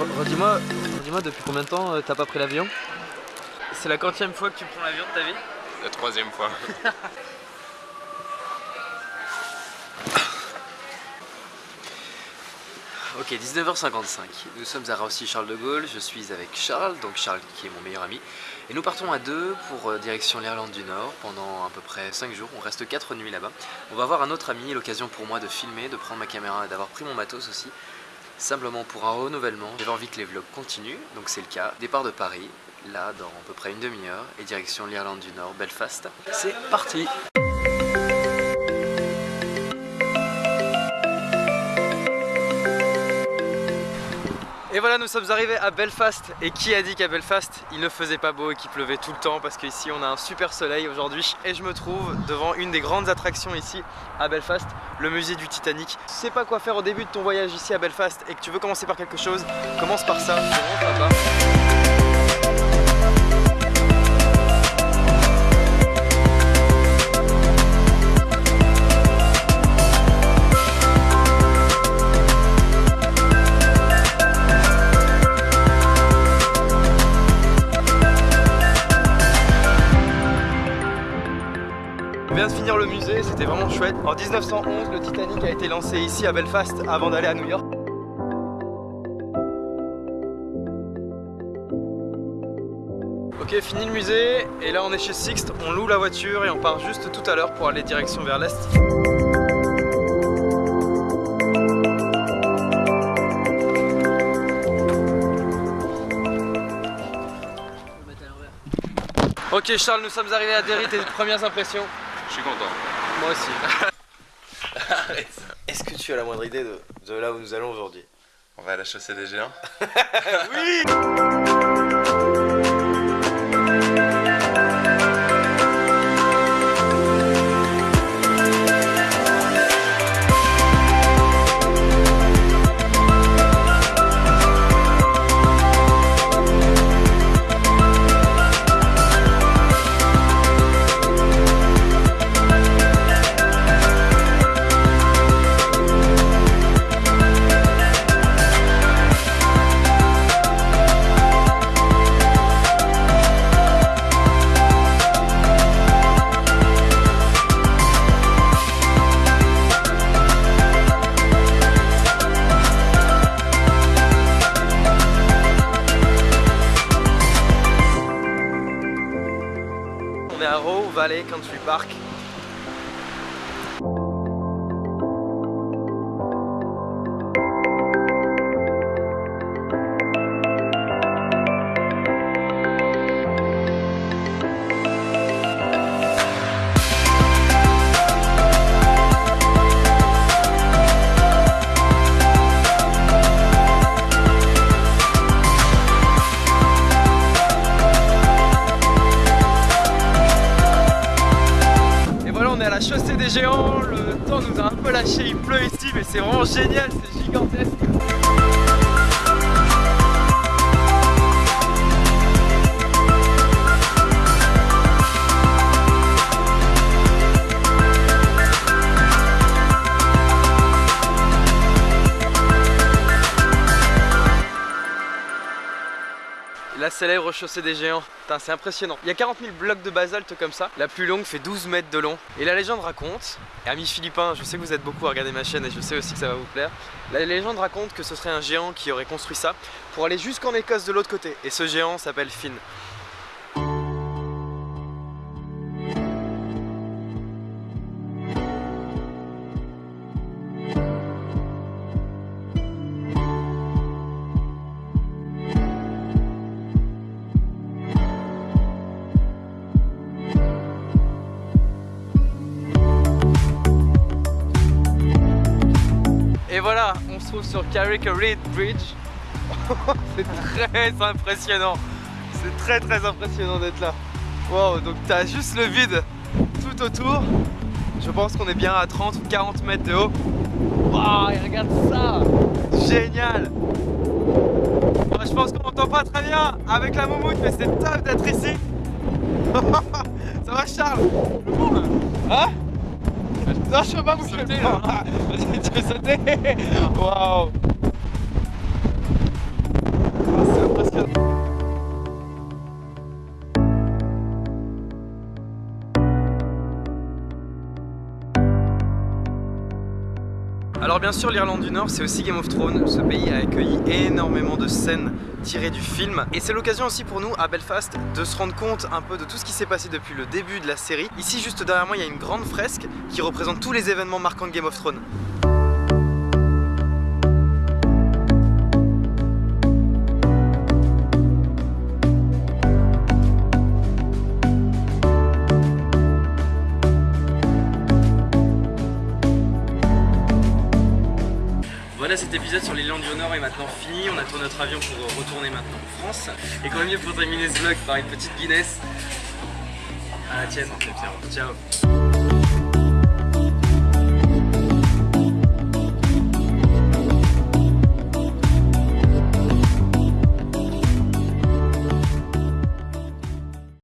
Dis-moi, dis-moi depuis combien de temps euh, t'as pas pris l'avion? C'est la quantième fois que tu prends l'avion de ta vie? La troisième fois. Ok, 19h55. Nous sommes à Roissy Charles de Gaulle. Je suis avec Charles, donc Charles qui est mon meilleur ami. Et nous partons à deux pour euh, direction l'Irlande du Nord pendant à peu près 5 jours. On reste 4 nuits là-bas. On va voir un autre ami, l'occasion pour moi de filmer, de prendre ma caméra et d'avoir pris mon matos aussi. Simplement pour un renouvellement. J'avais envie que les vlogs continuent, donc c'est le cas. Départ de Paris, là dans à peu près une demi-heure, et direction l'Irlande du Nord, Belfast. C'est parti Et voilà, nous sommes arrivés à Belfast. Et qui a dit qu'à Belfast, il ne faisait pas beau et qu'il pleuvait tout le temps Parce qu'ici, on a un super soleil aujourd'hui. Et je me trouve devant une des grandes attractions ici à Belfast, le musée du Titanic. Tu sais pas quoi faire au début de ton voyage ici à Belfast et que tu veux commencer par quelque chose, commence par ça. On vient de finir le musée, c'était vraiment chouette. En 1911, le Titanic a été lancé ici à Belfast avant d'aller à New York. Ok, fini le musée, et là on est chez Sixt, on loue la voiture et on part juste tout à l'heure pour aller direction vers l'Est. Ok Charles, nous sommes arrivés à Derry, tes premières impressions Je suis content. Moi aussi. Est-ce que tu as la moindre idée de, de là où nous allons aujourd'hui? On va à la chaussée des géants. Oui Valley Country Park. Chaussée des géants. Le temps nous a un peu lâché, il pleut ici, mais c'est vraiment génial, c'est gigantesque. La célèbre chaussée des géants, Putain, c'est impressionnant. Il y a 40 000 blocs de basalte comme ça. La plus longue fait 12 mètres de long. Et la légende raconte, et amis philippins, je sais que vous êtes beaucoup à regarder ma chaîne et je sais aussi que ça va vous plaire. La légende raconte que ce serait un géant qui aurait construit ça pour aller jusqu'en Écosse de l'autre côté. Et ce géant s'appelle Finn. Et voilà, on se trouve sur Carrick Reed Bridge. c'est très impressionnant. C'est très très impressionnant d'être là. Wow, donc t'as juste le vide tout autour. Je pense qu'on est bien à 30 ou 40 mètres de haut. Waouh, regarde ça Génial Bon, Je pense qu'on n'entend pas très bien avec la moumoute, mais c'est top d'être ici. ça va Charles? Hein? Non, je peux pas le bras. Vas-y, tu veux sauter? Waouh Alors bien sûr l'Irlande du Nord c'est aussi Game of Thrones, ce pays a accueilli énormément de scènes tirées du film et c'est l'occasion aussi pour nous à Belfast de se rendre compte un peu de tout ce qui s'est passé depuis le début de la série. Ici juste derrière moi il y a une grande fresque qui représente tous les événements marquants de Game of Thrones. Voilà, cet épisode sur l'Irlande du Nord est maintenant fini. On attend notre avion pour retourner maintenant en France. Et quand même mieux pour terminer ce vlog par une petite Guinness. À la tienne. Ciao.